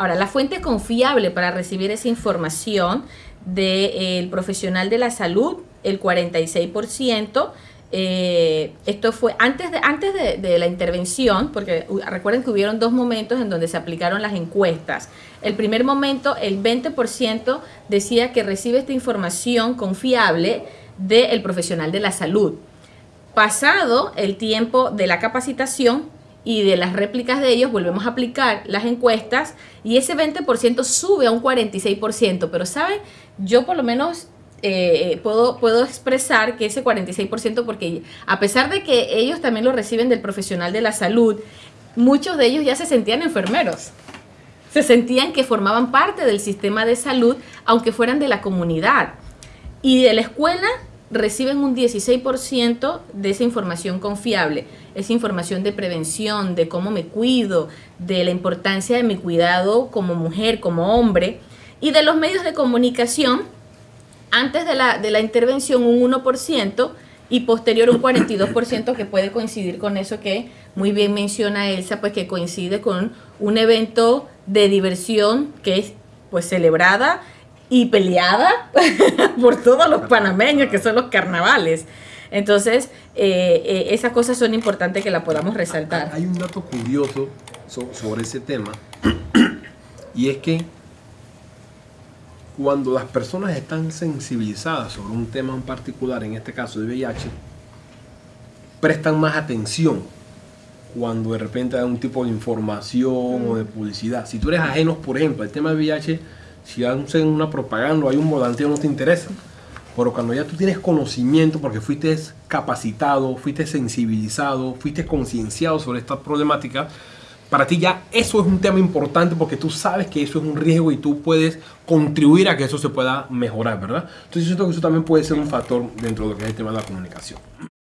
Ahora, la fuente confiable para recibir esa información del profesional de la salud, el 46%. Eh, esto fue antes, de, antes de, la intervención, porque recuerden que hubieron dos momentos en donde se aplicaron las encuestas. El primer momento, el 20% decía que recibe esta información confiable del profesional de la salud. Pasado el tiempo de la capacitación, y de las réplicas de ellos volvemos a aplicar las encuestas y ese 20% sube a un 46%, pero ¿saben? Yo por lo menos eh, puedo, puedo expresar que ese 46%, porque a pesar de que ellos también lo reciben del profesional de la salud, muchos de ellos ya se sentían enfermeros. Se sentían que formaban parte del sistema de salud, aunque fueran de la comunidad. Y de la escuela reciben un 16% de esa información confiable, esa información de prevención, de cómo me cuido, de la importancia de mi cuidado como mujer, como hombre, y de los medios de comunicación, antes de la, de la intervención un 1% y posterior un 42% que puede coincidir con eso que muy bien menciona Elsa, pues que coincide con un evento de diversión que es pues celebrada y peleada por todos los panameños, que son los carnavales. Entonces, eh, eh, esas cosas son importantes que la podamos resaltar. Hay un dato curioso sobre ese tema, y es que cuando las personas están sensibilizadas sobre un tema en particular, en este caso de VIH, prestan más atención cuando de repente hay un tipo de información o de publicidad. Si tú eres ajeno, por ejemplo, al tema de VIH, si hacen una propaganda o hay un volanteo no te interesa. Pero cuando ya tú tienes conocimiento, porque fuiste capacitado, fuiste sensibilizado, fuiste concienciado sobre esta problemática, para ti ya eso es un tema importante porque tú sabes que eso es un riesgo y tú puedes contribuir a que eso se pueda mejorar, ¿verdad? Entonces yo siento que eso también puede ser un factor dentro de lo que es el tema de la comunicación.